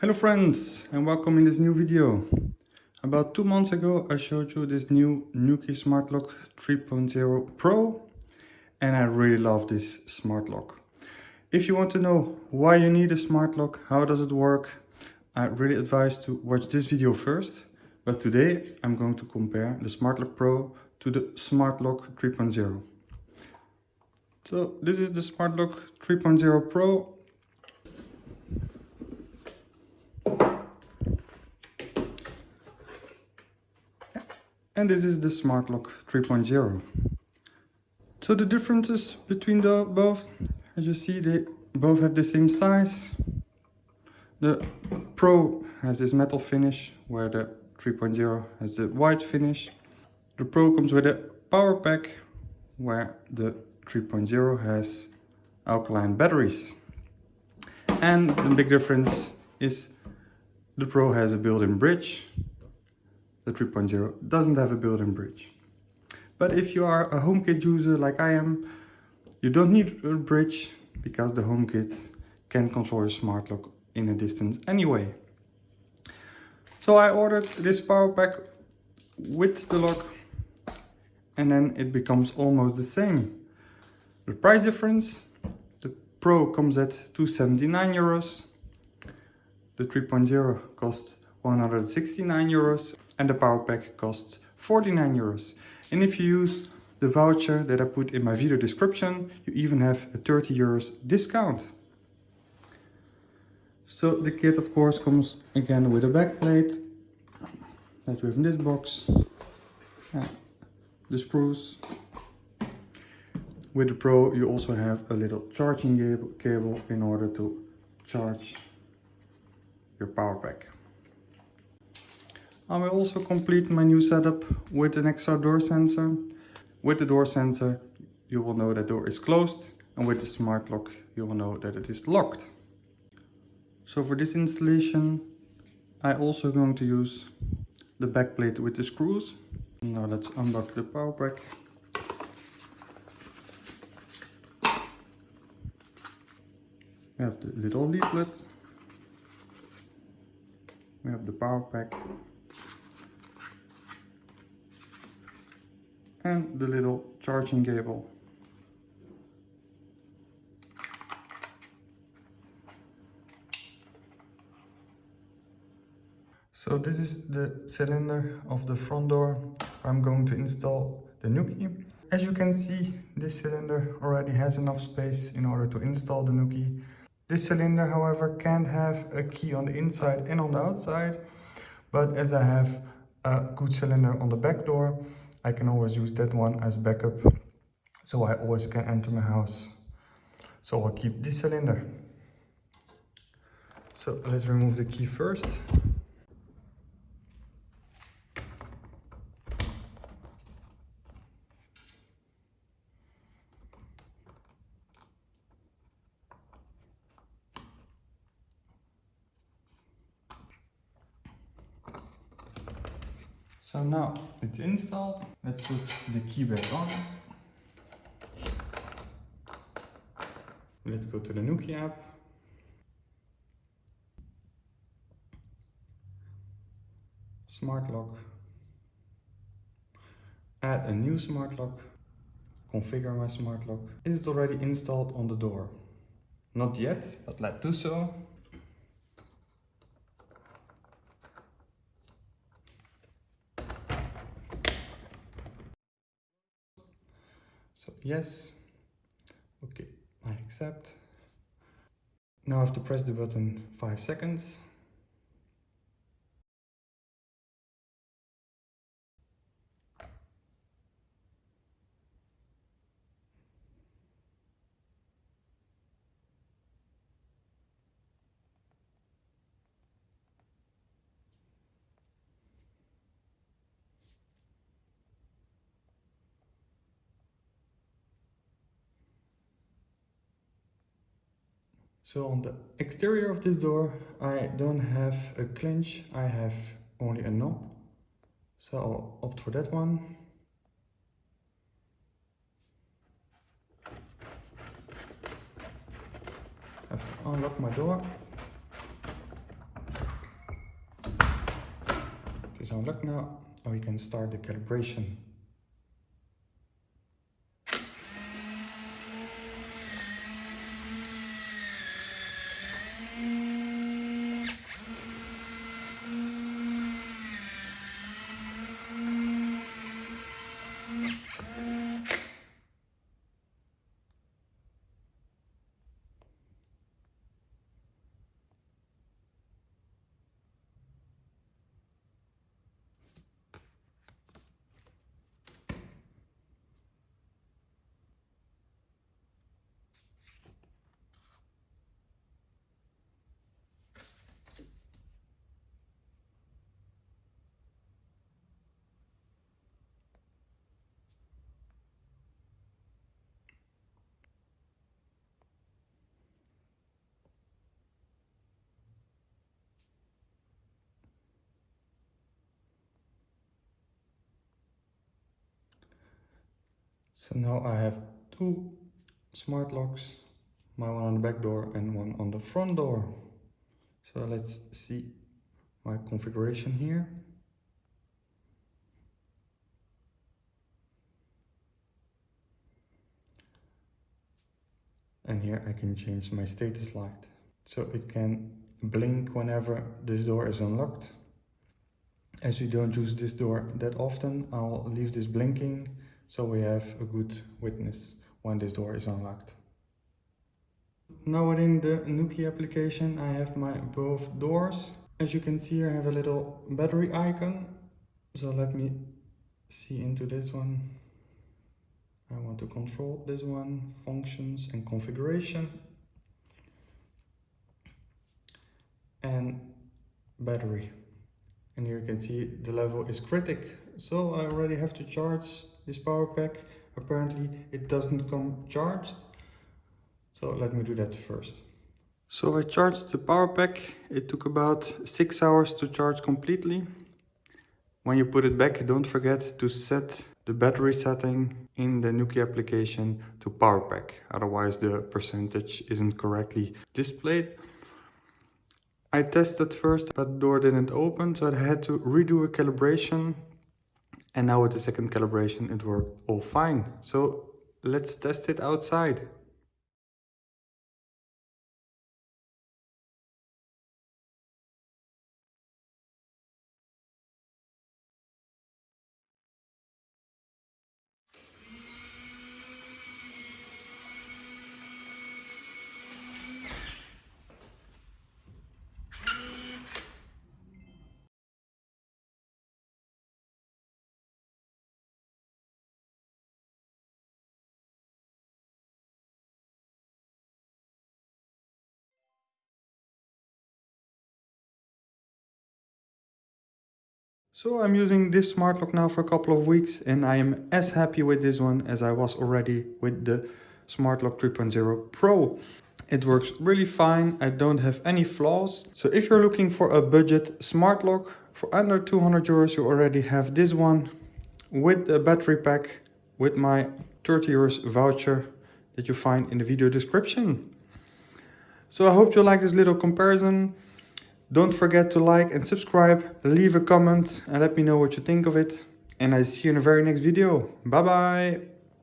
Hello friends and welcome in this new video. About two months ago I showed you this new Nuki Smart Lock 3.0 Pro and I really love this smart lock. If you want to know why you need a smart lock, how does it work, I really advise to watch this video first. But today I'm going to compare the Smart Lock Pro to the Smart Lock 3.0. So this is the Smart Lock 3.0 Pro and this is the Smart Lock 3.0. So the differences between the both, as you see, they both have the same size. The Pro has this metal finish, where the 3.0 has the white finish. The Pro comes with a power pack, where the 3.0 has alkaline batteries. And the big difference is the Pro has a built-in bridge, the 3.0 doesn't have a built-in bridge. But if you are a HomeKit user like I am, you don't need a bridge because the HomeKit can control your smart lock in a distance anyway. So I ordered this power pack with the lock and then it becomes almost the same. The price difference, the Pro comes at 279 euros, the 3.0 costs 169 euros and the power pack costs 49 euros. And if you use the voucher that I put in my video description, you even have a 30 euros discount. So the kit of course comes again with a backplate that we have in this box. And the screws. With the Pro you also have a little charging cable in order to charge your power pack. I will also complete my new setup with an extra door sensor. With the door sensor you will know that door is closed and with the smart lock you will know that it is locked. So for this installation I also going to use the back plate with the screws. Now let's unlock the power pack. We have the little leaflet. We have the power pack and the little charging cable. So this is the cylinder of the front door. I'm going to install the Nuki. As you can see, this cylinder already has enough space in order to install the Nuki. This cylinder, however, can't have a key on the inside and on the outside. But as I have a good cylinder on the back door, I can always use that one as backup so I always can enter my house. So I'll keep this cylinder. So let's remove the key first. So now it's installed. Let's put the key back on. Let's go to the Nuki app. Smart lock. Add a new smart lock. Configure my smart lock. Is it already installed on the door? Not yet, but let's do so. So yes, okay, I accept. Now I have to press the button five seconds. So on the exterior of this door, I don't have a clinch, I have only a knob. So I'll opt for that one. I have to unlock my door. It is unlocked now, and we can start the calibration. So now I have two smart locks, my one on the back door and one on the front door. So let's see my configuration here. And here I can change my status light. So it can blink whenever this door is unlocked. As we don't use this door that often, I'll leave this blinking so we have a good witness when this door is unlocked. Now within the Nuki application I have my both doors. As you can see I have a little battery icon. So let me see into this one. I want to control this one, functions and configuration. And battery. And here you can see the level is critic. So I already have to charge this power pack. Apparently it doesn't come charged. So let me do that first. So I charged the power pack. It took about six hours to charge completely. When you put it back, don't forget to set the battery setting in the Nuki application to power pack. Otherwise the percentage isn't correctly displayed. I tested first, but the door didn't open, so I had to redo a calibration. And now with the second calibration, it worked all fine. So let's test it outside. So I'm using this smart lock now for a couple of weeks and I am as happy with this one as I was already with the Smart Lock 3.0 Pro. It works really fine, I don't have any flaws. So if you're looking for a budget smart lock, for under 200 euros you already have this one with a battery pack with my 30 euros voucher that you find in the video description. So I hope you like this little comparison. Don't forget to like and subscribe, leave a comment and let me know what you think of it. And I see you in the very next video. Bye bye!